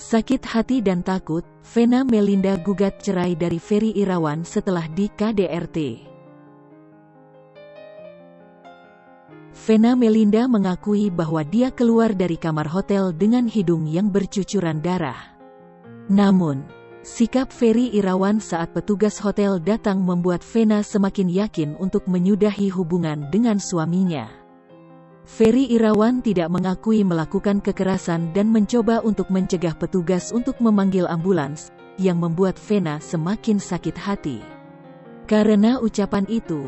Sakit hati dan takut, Vena Melinda gugat cerai dari Ferry Irawan setelah di KDRT. Vena Melinda mengakui bahwa dia keluar dari kamar hotel dengan hidung yang bercucuran darah. Namun, sikap Ferry Irawan saat petugas hotel datang membuat Vena semakin yakin untuk menyudahi hubungan dengan suaminya. Ferry Irawan tidak mengakui melakukan kekerasan dan mencoba untuk mencegah petugas untuk memanggil ambulans, yang membuat Vena semakin sakit hati. Karena ucapan itu,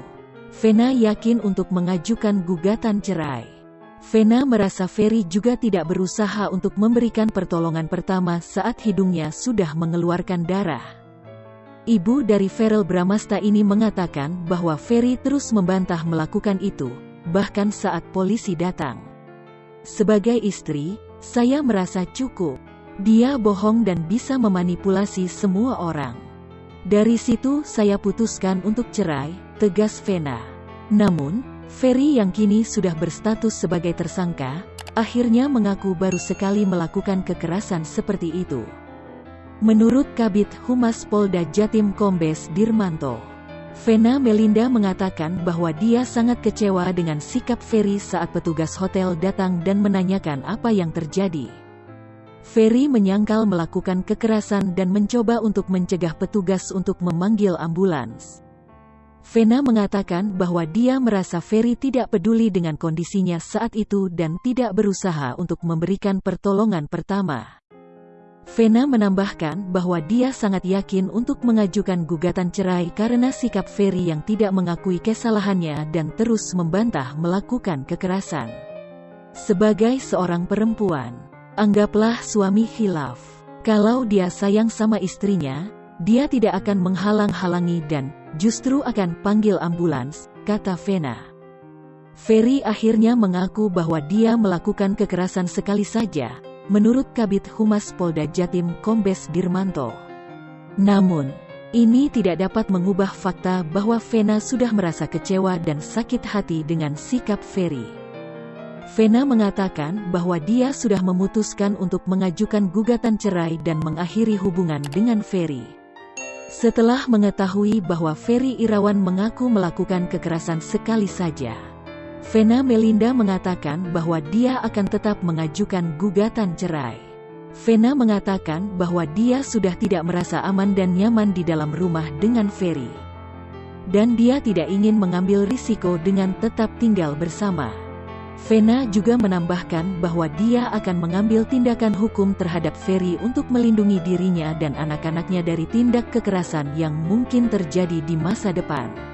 Vena yakin untuk mengajukan gugatan cerai. Vena merasa Ferry juga tidak berusaha untuk memberikan pertolongan pertama saat hidungnya sudah mengeluarkan darah. Ibu dari Ferel Bramasta ini mengatakan bahwa Ferry terus membantah melakukan itu, bahkan saat polisi datang. Sebagai istri, saya merasa cukup. Dia bohong dan bisa memanipulasi semua orang. Dari situ saya putuskan untuk cerai, tegas Vena. Namun, Ferry yang kini sudah berstatus sebagai tersangka, akhirnya mengaku baru sekali melakukan kekerasan seperti itu. Menurut Kabit Humas Polda Jatim Kombes Dirmanto, Vena Melinda mengatakan bahwa dia sangat kecewa dengan sikap Ferry saat petugas hotel datang dan menanyakan apa yang terjadi. Ferry menyangkal melakukan kekerasan dan mencoba untuk mencegah petugas untuk memanggil ambulans. Vena mengatakan bahwa dia merasa Ferry tidak peduli dengan kondisinya saat itu dan tidak berusaha untuk memberikan pertolongan pertama. Vena menambahkan bahwa dia sangat yakin untuk mengajukan gugatan cerai karena sikap Ferry yang tidak mengakui kesalahannya dan terus membantah melakukan kekerasan. Sebagai seorang perempuan, anggaplah suami hilaf. Kalau dia sayang sama istrinya, dia tidak akan menghalang-halangi dan justru akan panggil ambulans, kata Vena. Ferry akhirnya mengaku bahwa dia melakukan kekerasan sekali saja, menurut Kabit Humas Polda Jatim Kombes Dirmanto. Namun, ini tidak dapat mengubah fakta bahwa Vena sudah merasa kecewa dan sakit hati dengan sikap Ferry. Vena mengatakan bahwa dia sudah memutuskan untuk mengajukan gugatan cerai dan mengakhiri hubungan dengan Ferry. Setelah mengetahui bahwa Ferry Irawan mengaku melakukan kekerasan sekali saja, Vena Melinda mengatakan bahwa dia akan tetap mengajukan gugatan cerai. Vena mengatakan bahwa dia sudah tidak merasa aman dan nyaman di dalam rumah dengan Ferry. Dan dia tidak ingin mengambil risiko dengan tetap tinggal bersama. Vena juga menambahkan bahwa dia akan mengambil tindakan hukum terhadap Ferry untuk melindungi dirinya dan anak-anaknya dari tindak kekerasan yang mungkin terjadi di masa depan.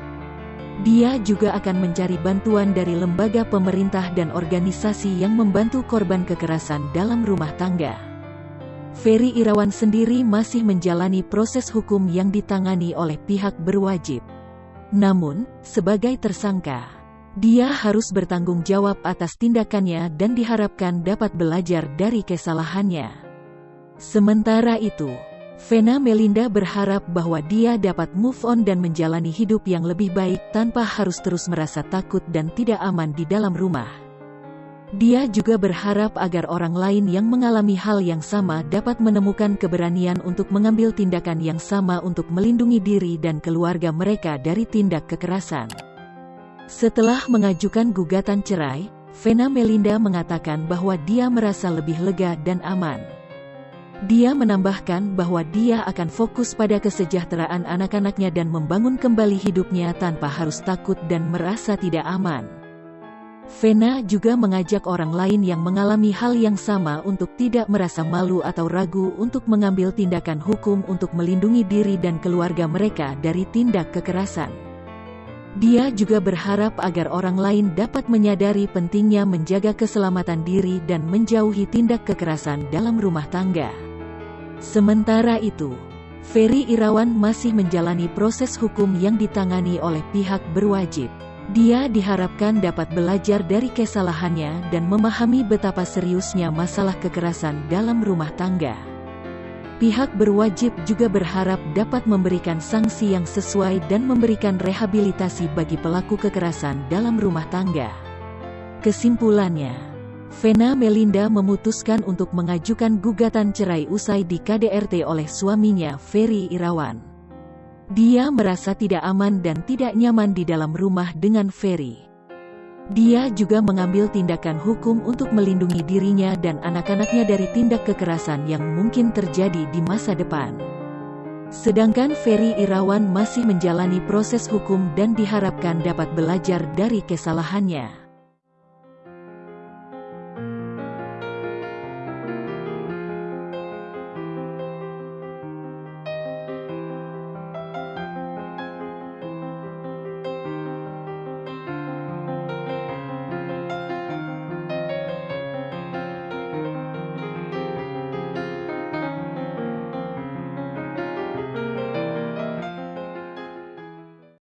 Dia juga akan mencari bantuan dari lembaga pemerintah dan organisasi yang membantu korban kekerasan dalam rumah tangga. Ferry Irawan sendiri masih menjalani proses hukum yang ditangani oleh pihak berwajib. Namun, sebagai tersangka, dia harus bertanggung jawab atas tindakannya dan diharapkan dapat belajar dari kesalahannya. Sementara itu, Vena Melinda berharap bahwa dia dapat move on dan menjalani hidup yang lebih baik tanpa harus terus merasa takut dan tidak aman di dalam rumah. Dia juga berharap agar orang lain yang mengalami hal yang sama dapat menemukan keberanian untuk mengambil tindakan yang sama untuk melindungi diri dan keluarga mereka dari tindak kekerasan. Setelah mengajukan gugatan cerai, Vena Melinda mengatakan bahwa dia merasa lebih lega dan aman. Dia menambahkan bahwa dia akan fokus pada kesejahteraan anak-anaknya dan membangun kembali hidupnya tanpa harus takut dan merasa tidak aman. Vena juga mengajak orang lain yang mengalami hal yang sama untuk tidak merasa malu atau ragu untuk mengambil tindakan hukum untuk melindungi diri dan keluarga mereka dari tindak kekerasan. Dia juga berharap agar orang lain dapat menyadari pentingnya menjaga keselamatan diri dan menjauhi tindak kekerasan dalam rumah tangga. Sementara itu, Ferry Irawan masih menjalani proses hukum yang ditangani oleh pihak berwajib. Dia diharapkan dapat belajar dari kesalahannya dan memahami betapa seriusnya masalah kekerasan dalam rumah tangga. Pihak berwajib juga berharap dapat memberikan sanksi yang sesuai dan memberikan rehabilitasi bagi pelaku kekerasan dalam rumah tangga. Kesimpulannya, Vena Melinda memutuskan untuk mengajukan gugatan cerai usai di KDRT oleh suaminya Ferry Irawan. Dia merasa tidak aman dan tidak nyaman di dalam rumah dengan Ferry. Dia juga mengambil tindakan hukum untuk melindungi dirinya dan anak-anaknya dari tindak kekerasan yang mungkin terjadi di masa depan. Sedangkan Ferry Irawan masih menjalani proses hukum dan diharapkan dapat belajar dari kesalahannya.